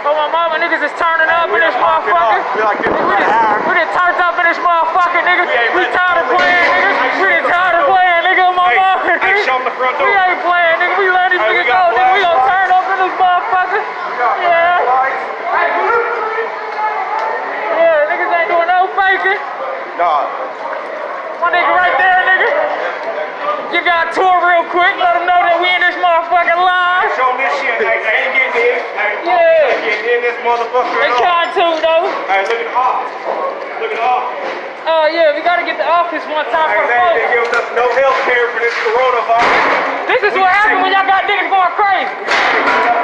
Oh my mama, niggas is turning up in this motherfucker. We like this We for just, we just turned up in this motherfucker, nigga. We tired of playing, nigga. We just tired of playing, nigga. My Hey, mama, hey, nigga. show 'em the front We ain't playing, nigga. We let these niggas got go, nigga. We gonna turn up in this motherfucker. Yeah. Yeah, niggas ain't doing no faking. Nah. My nigga right there, nigga. Y'all a tour real quick. Let them know that we in this motherfucker live. Show 'em this shit. They ain't getting in. Hey, Yeah. they getting in this motherfucker. All. trying to, though. Hey, look at the office. Look at the office. Oh, yeah, we gotta get the office one time for the folks. they giving us no health care for this coronavirus. This is what happens when y'all got niggas going crazy. We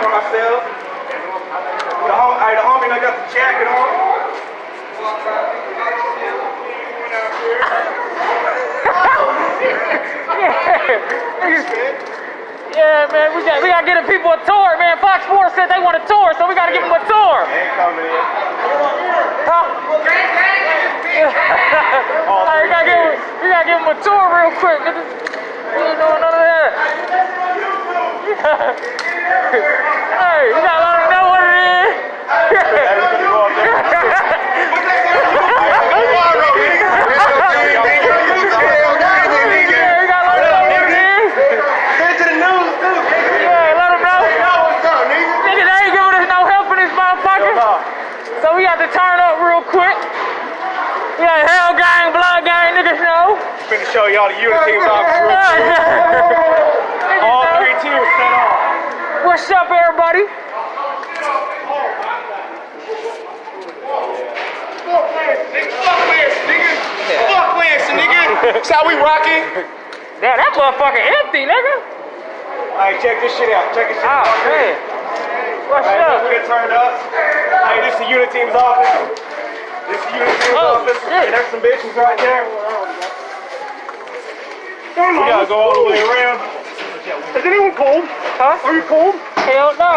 for ourselves. The hom- hey, the homie done got the jacket on. Yeah, man, we got we gotta get the people a tour, man. Fox Sports said they want a tour, so we gotta give them a tour. Ain't coming in. Huh? Hey, we gotta give 'em- we gotta give them a tour real quick. We ain't doing none of that. hey, you gotta let them know what it is. Hey, we finna go up there. Yeah, we gotta let them know what it is. Yeah, let them know. Nigga, they ain't giving us no help in this motherfucker. So we got to turn up real quick. We got Hell Gang, Blood Gang, niggas know. Finna show y'all the unit teams off. Niggas All three tiers set off. What's up, everybody? That's how we rocking. Damn, that motherfucker empty, nigga. Hey, check this shit out. Check this shit Oh, out. man. What's Hey, up? look, we done turned up. Hey, this is the unit team's office. This is the unit team's Oh, office. shit. And there's some bitches right there. We gotta go all the way around. Is anyone cold? Huh? Are you cold? Hell no.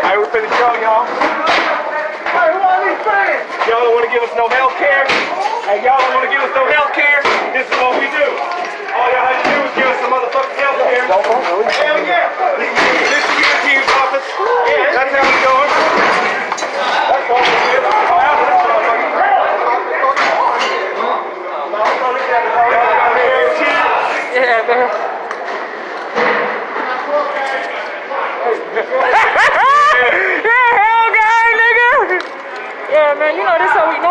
Hey, we're finna show y'all. Hey, who these fans? Y'all don't wanna give us no health care. Hey, y'all don't wanna give us no health care. This is what we do. All y'all have to do is give us some motherfucking health care. Hell yeah. This is the unit team's office. Yeah, that's how it's going. That's all we do. Oh, out of this motherfucker. Yeah, man. you know this how we